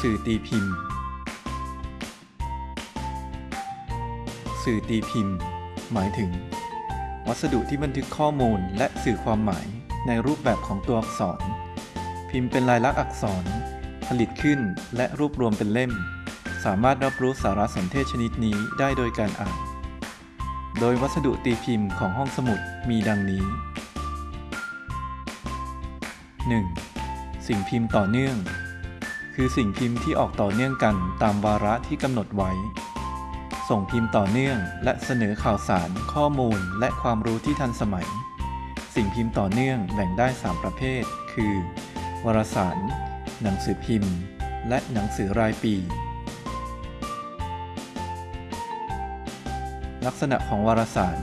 สื่อตีพิมพ์ สื่อตีพิมพ์ หมายถึง วัสดุที่บันทึกข้อมูลและสื่อความหมายในรูปแบบของตัวอักษร พิมพ์เป็นลายลักษณ์อักษร ผลิตขึ้นและรวบรวมเป็นเล่ม สามารถรับรู้สารสนเทศชนิดนี้ได้โดยการอ่าน โดยวัสดุตีพิมพ์ของห้องสมุดมีดังนี้ 1. สิ่งพิมพ์ต่อเนื่อง คือสิ่งพิมพ์ที่ออกต่อเนื่องกันตามวาระที่กำหนดไว้ ส่งพิมพ์ต่อเนื่อง และเสนอข่าวสาร ข้อมูล และความรู้ที่ทันสมัย สิ่งพิมพ์ต่อเนื่องแบ่งได้ 3 ประเภท คือ วารสาร หนังสือพิมพ์ และหนังสือรายปี ลักษณะของวารสาร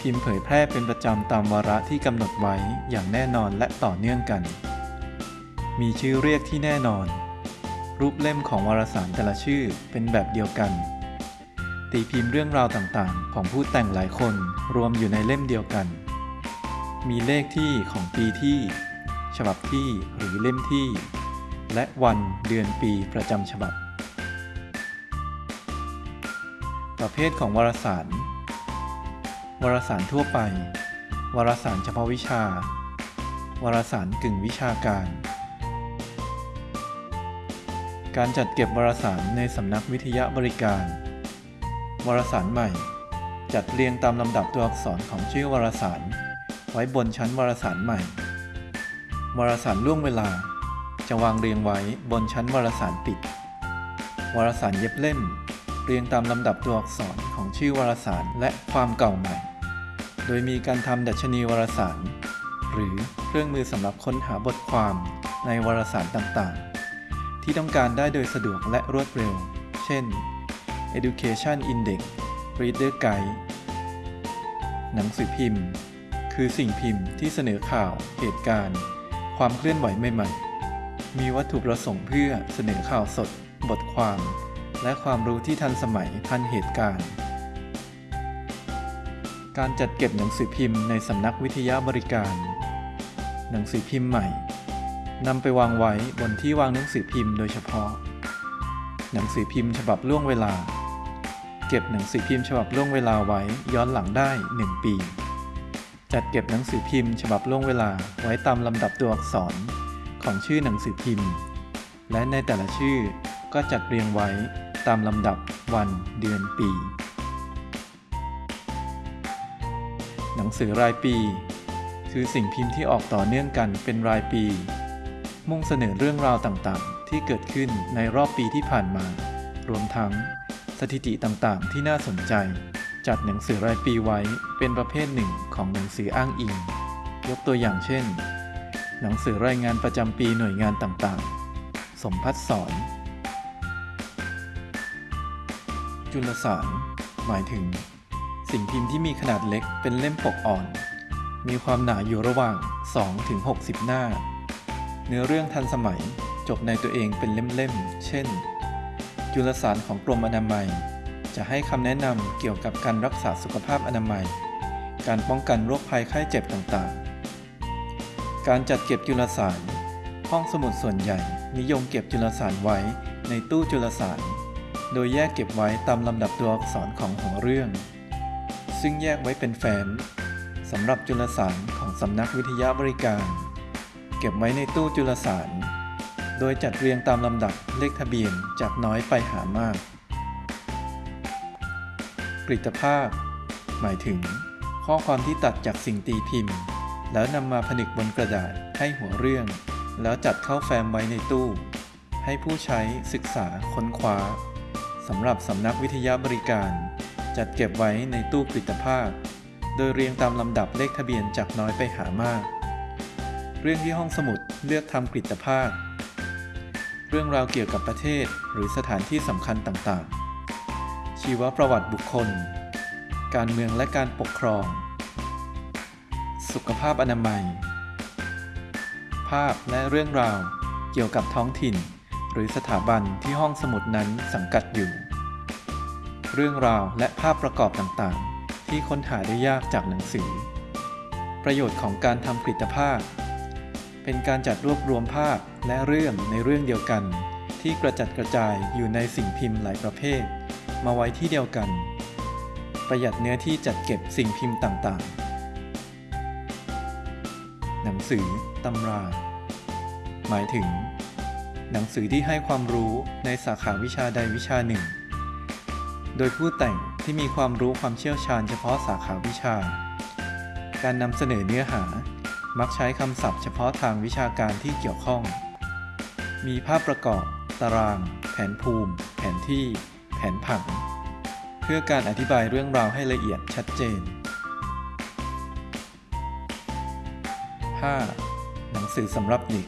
พิมพ์เผยแพร่เป็นประจำตามวาระที่กำหนดไว้อย่างแน่นอนและต่อเนื่องกัน มีชื่อเรียกที่แน่นอน รูปเล่มของวารสารแต่ละชื่อเป็นแบบเดียวกัน ตีพิมพ์เรื่องราวต่างๆ ของผู้แต่งหลายคนรวมอยู่ในเล่มเดียวกัน มีเลขที่ของปีที่ ฉบับที่หรือเล่มที่ และวันเดือนปีประจำฉบับ ประเภทของวารสาร วารสารทั่วไป วารสารเฉพาะวิชา วารสารกึ่งวิชาการ การจัดเก็บวารสารในสำนักวิทยาบริการ วารสารใหม่ จัดเรียงตามลำดับตัวอักษรของชื่อวารสาร ไว้บนชั้นวารสารใหม่ วารสารล่วงเวลา จะวางเรียงไว้บนชั้นวารสารปิด วารสารเย็บเล่ม เรียงตามลำดับตัวอักษรของชื่อวารสารและความเก่าใหม่ โดยมีการทำดัชนีวารสาร หรือเครื่องมือสำหรับค้นหาบทความในวารสารต่างๆ ที่ต้องการได้โดยสะดวกและรวดเร็ว เช่น Education Index Reader Guide หนังสือพิมพ์ คือสิ่งพิมพ์ที่เสนอข่าว เหตุการณ์ ความเคลื่อนไหวใหม่ๆ มีวัตถุประสงค์เพื่อเสนอข่าวสด บทความ และความรู้ที่ทันสมัยทันเหตุการณ์ การจัดเก็บหนังสือพิมพ์ในสำนักวิทยาบริการ หนังสือพิมพ์ใหม่ นำไปวางไว้บนที่วางหนังสือพิมพ์โดยเฉพาะ หนังสือพิมพ์ฉบับล่วงเวลา เก็บหนังสือพิมพ์ฉบับล่วงเวลาไว้ย้อนหลังได้ 1 ปี จัดเก็บหนังสือพิมพ์ฉบับล่วงเวลาไว้ตามลำดับตัวอักษรของชื่อหนังสือพิมพ์ และในแต่ละชื่อก็จัดเรียงไว้ตามลำดับวันเดือนปี หนังสือรายปี คือสิ่งพิมพ์ที่ออกต่อเนื่องกันเป็นรายปี มุ่งเสนอเรื่องราวต่างๆ ที่เกิดขึ้นในรอบปีที่ผ่านมา รวมทั้งสถิติต่างๆ ที่น่าสนใจ จัดหนังสือรายปีไว้เป็นประเภทหนึ่งของหนังสืออ้างอิง ยกตัวอย่างเช่น หนังสือรายงานประจำปีหน่วยงานต่างๆ สมพัฒสอน จุลสาร หมายถึง สิ่งพิมพ์ที่มีขนาดเล็กเป็นเล่มปกอ่อน มีความหนาอยู่ระหว่าง 2-60 หน้า เนื้อเรื่องทันสมัยจบในตัวเองเป็นเล่มๆ เช่น จุลสารของกรมอนามัย จะให้คำแนะนำเกี่ยวกับการรักษาสุขภาพอนามัย การป้องกันโรคภัยไข้เจ็บต่างๆ การจัดเก็บจุลสาร ห้องสมุดส่วนใหญ่นิยมเก็บจุลสารไว้ในตู้จุลสาร โดยแยกเก็บไว้ตามลำดับตัวอักษรของหัวเรื่อง ซึ่งแยกไว้เป็นแฟ้มสำหรับจุลสารของสำนักวิทยาบริการ เก็บไว้ในตู้จุลสาร โดยจัดเรียงตามลำดับเลขทะเบียนจากน้อยไปหามาก กริตภาพ หมายถึง ข้อความที่ตัดจากสิ่งตีพิมพ์ แล้วนำมาผนึกบนกระดาษให้หัวเรื่อง แล้วจัดเข้าแฟ้มไว้ในตู้ ให้ผู้ใช้ศึกษาค้นคว้าสำหรับสำนักวิทยาบริการ จัดเก็บไว้ในตู้กริตภาพ โดยเรียงตามลำดับเลขทะเบียนจากน้อยไปหามาก เรื่องที่ห้องสมุดเลือกทำกริตภาพ เรื่องราวเกี่ยวกับประเทศหรือสถานที่สำคัญต่างๆ ชีวประวัติบุคคล การเมืองและการปกครอง สุขภาพอนามัย ภาพและเรื่องราวเกี่ยวกับท้องถิ่น หรือสถาบันที่ห้องสมุดนั้นสังกัดอยู่ เรื่องราวและภาพประกอบต่างๆ ที่ค้นหาได้ยากจากหนังสือ ประโยชน์ของการทำกริตภาพ เป็นการจัดรวบรวมภาพและเรื่องในเรื่องเดียวกัน ที่กระจัดกระจายอยู่ในสิ่งพิมพ์หลายประเภท มาไว้ที่เดียวกัน ประหยัดเนื้อที่จัดเก็บสิ่งพิมพ์ต่างๆ หนังสือตำรา หมายถึง หนังสือที่ให้ความรู้ในสาขาวิชาใดวิชาหนึ่ง โดยผู้แต่งที่มีความรู้ความเชี่ยวชาญเฉพาะสาขาวิชา การนำเสนอเนื้อหา มักใช้คำศัพท์เฉพาะทางวิชาการที่เกี่ยวข้อง มีภาพประกอบ ตาราง แผนภูมิ แผนที่ แผนผัง เพื่อการอธิบายเรื่องราวให้ละเอียดชัดเจน 5. หนังสือสำหรับเด็ก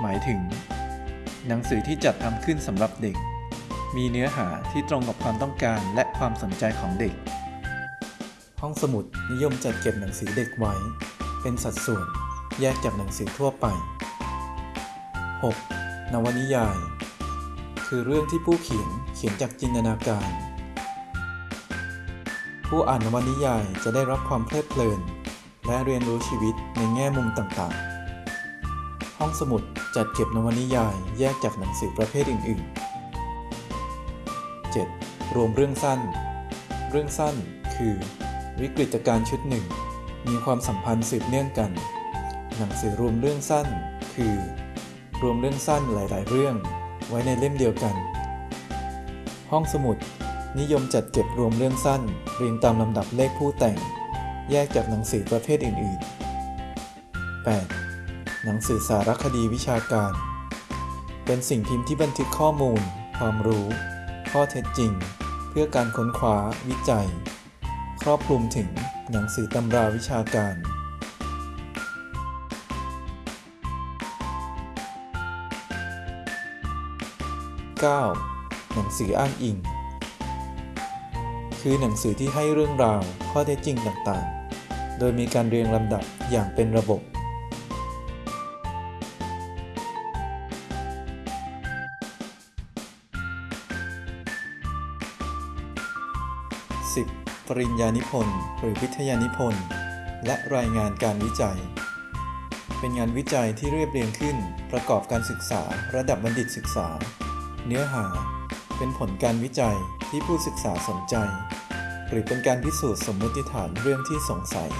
หมายถึง หนังสือที่จัดทำขึ้นสำหรับเด็ก มีเนื้อหาที่ตรงกับความต้องการและความสนใจของเด็ก ห้องสมุดนิยมจัดเก็บหนังสือเด็กไว้ เป็นสัดส่วนแยกจากหนังสือทั่วไป 6. นวนิยาย คือเรื่องที่ผู้เขียนเขียนจากจินตนาการ ผู้อ่านนวนิยายจะได้รับความเพลิดเพลิน และเรียนรู้ชีวิตในแง่มุมต่างๆ ห้องสมุดจัดเก็บนวนิยายแยกจากหนังสือประเภทอื่น ๆ 7. รวมเรื่องสั้น เรื่องสั้นคือ วิกฤตการณ์ชุดหนึ่ง มีความสัมพันธ์สืบเนื่องกัน หนังสือรวมเรื่องสั้น คือ รวมเรื่องสั้นหลาย ๆ เรื่อง ไว้ในเล่มเดียวกัน ห้องสมุด นิยมจัดเก็บรวมเรื่องสั้นเรียงตามลำดับเลขผู้แต่ง แยกจากหนังสือประเภทอื่น ๆ 8. หนังสือสารคดีวิชาการ เป็นสิ่งพิมพ์ที่บันทึกข้อมูล ความรู้ ข้อเท็จจริง เพื่อการค้นคว้า วิจัย ครอบคลุมถึง หนังสือตำราวิชาการ 9. หนังสืออ้างอิง คือหนังสือที่ให้เรื่องราวข้อเท็จจริงต่างๆ โดยมีการเรียงลำดับอย่างเป็นระบบ 10. ปริญญานิพนธ์หรือวิทยานิพนธ์ และรายงานการวิจัย เป็นงานวิจัยที่เรียบเรียงขึ้นประกอบการศึกษาระดับบัณฑิตศึกษา เนื้อหา เป็นผลการวิจัยที่ผู้ศึกษาสนใจ หรือเป็นการพิสูจน์สมมติฐานเรื่องที่สงสัย